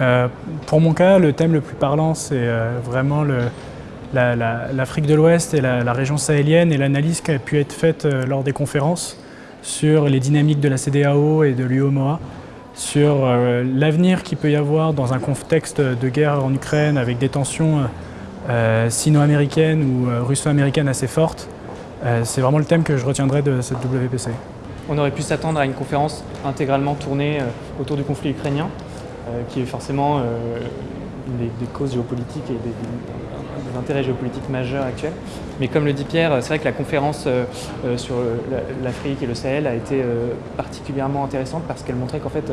Euh, pour mon cas, le thème le plus parlant, c'est euh, vraiment l'Afrique de l'Ouest et la, région sahélienne et l'analyse qui a pu être faite euh, lors des conférences sur les dynamiques de la CDAO et de l'UOMOA, sur l'avenir qu'il peut y avoir dans un contexte de guerre en Ukraine avec des tensions sino-américaines ou russo-américaines assez fortes. c'est vraiment le thème que je retiendrai de cette WPC. On aurait pu s'attendre à une conférence intégralement tournée autour du conflit ukrainien. Euh, qui est forcément euh, une des, causes géopolitiques et des, intérêts géopolitiques majeurs actuels. Mais comme le dit Pierre, c'est vrai que la conférence euh, sur l'Afrique et le Sahel a été particulièrement intéressante parce qu'elle montrait qu'en fait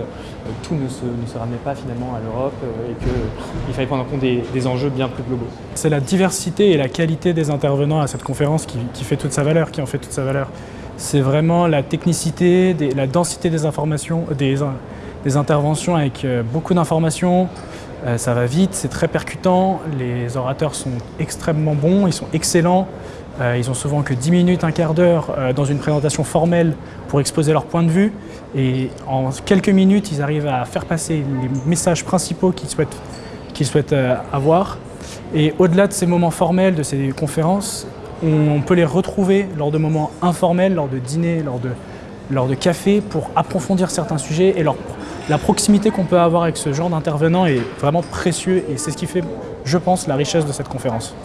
tout ne se, ramenait pas finalement à l'Europe et qu'il fallait prendre en compte des, enjeux bien plus globaux. C'est la diversité et la qualité des intervenants à cette conférence qui, fait toute sa valeur, qui en fait toute sa valeur. C'est vraiment la technicité, la densité des informations, des, des interventions avec euh, beaucoup d'informations, euh, ça va vite, c'est très percutant, les orateurs sont extrêmement bons, ils sont excellents, euh, ils ont souvent que 10 minutes, un quart d'heure dans une présentation formelle pour exposer leur point de vue. Et en quelques minutes, ils arrivent à faire passer les messages principaux qu'ils souhaitent, souhaitent avoir. Et au-delà de ces moments formels, de ces conférences, on peut les retrouver lors de moments informels, lors de dîners, lors de, lors de cafés, pour approfondir certains sujets et leur la proximité qu'on peut avoir avec ce genre d'intervenants est vraiment précieux et c'est ce qui fait, je pense, la richesse de cette conférence.